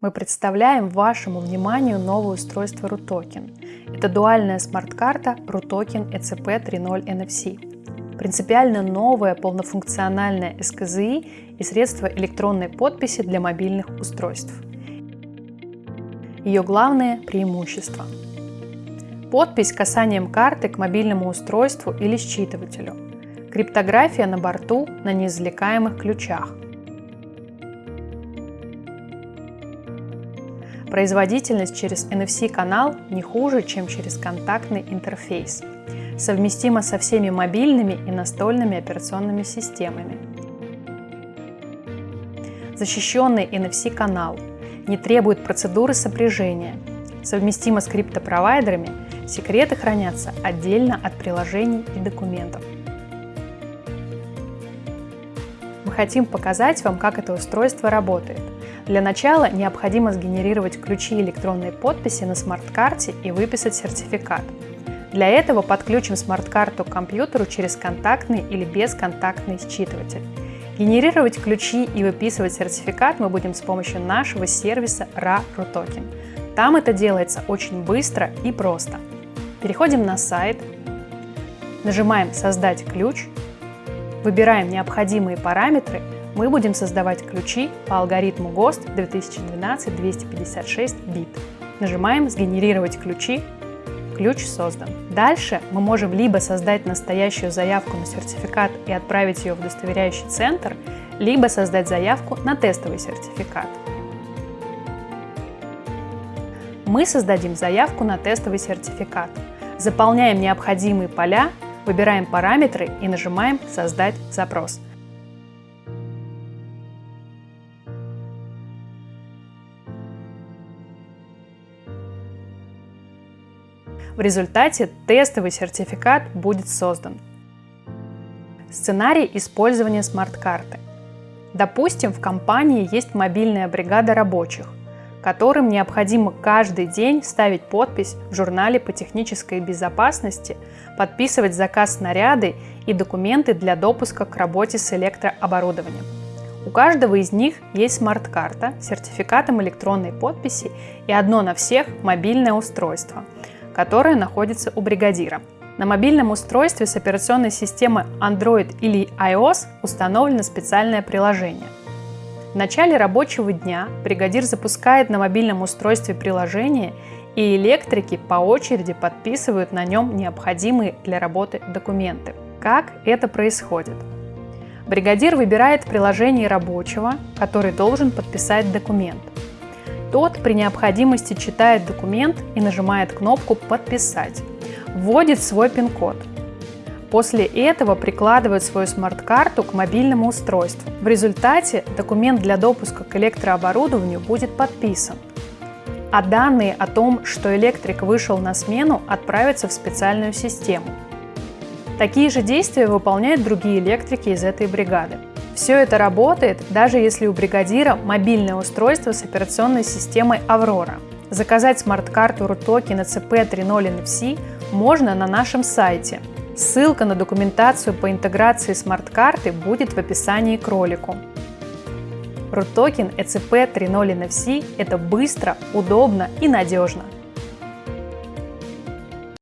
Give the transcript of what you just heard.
мы представляем вашему вниманию новое устройство RUTOKEN. Это дуальная смарт-карта RUTOKEN ECP 3.0 NFC. Принципиально новая полнофункциональная СКЗИ и средство электронной подписи для мобильных устройств. Ее главное преимущество. Подпись касанием карты к мобильному устройству или считывателю. Криптография на борту на неизвлекаемых ключах – Производительность через NFC-канал не хуже, чем через контактный интерфейс. Совместима со всеми мобильными и настольными операционными системами. Защищенный NFC-канал не требует процедуры сопряжения. Совместимо с криптопровайдерами, секреты хранятся отдельно от приложений и документов. Хотим показать вам, как это устройство работает – для начала необходимо сгенерировать ключи электронной подписи на смарт-карте и выписать сертификат. Для этого подключим смарт-карту к компьютеру через контактный или бесконтактный считыватель. Генерировать ключи и выписывать сертификат мы будем с помощью нашего сервиса RA-RUTOKEN. Там это делается очень быстро и просто. Переходим на сайт, нажимаем «Создать ключ», выбираем необходимые параметры – мы будем создавать ключи по алгоритму ГОСТ 2012-256 бит. Нажимаем «Сгенерировать ключи», ключ создан. Дальше мы можем либо создать настоящую заявку на сертификат и отправить ее в удостоверяющий центр, либо создать заявку на тестовый сертификат. Мы создадим заявку на тестовый сертификат. Заполняем необходимые поля, выбираем параметры и нажимаем «Создать запрос». В результате тестовый сертификат будет создан. Сценарий использования смарт-карты. Допустим, в компании есть мобильная бригада рабочих, которым необходимо каждый день ставить подпись в журнале по технической безопасности, подписывать заказ снаряды и документы для допуска к работе с электрооборудованием. У каждого из них есть смарт-карта с сертификатом электронной подписи и одно на всех мобильное устройство – которая находится у бригадира. На мобильном устройстве с операционной системы Android или iOS установлено специальное приложение. В начале рабочего дня бригадир запускает на мобильном устройстве приложение, и электрики по очереди подписывают на нем необходимые для работы документы. Как это происходит? Бригадир выбирает приложение рабочего, который должен подписать документ. Тот при необходимости читает документ и нажимает кнопку «Подписать». Вводит свой пин-код. После этого прикладывает свою смарт-карту к мобильному устройству. В результате документ для допуска к электрооборудованию будет подписан. А данные о том, что электрик вышел на смену, отправятся в специальную систему. Такие же действия выполняют другие электрики из этой бригады. Все это работает, даже если у бригадира мобильное устройство с операционной системой Aurora. Заказать смарт-карту RUTOKI на CP 3.0 NFC можно на нашем сайте. Ссылка на документацию по интеграции смарт-карты будет в описании к ролику. RUTOKEN ECP 3.0 NFC – это быстро, удобно и надежно.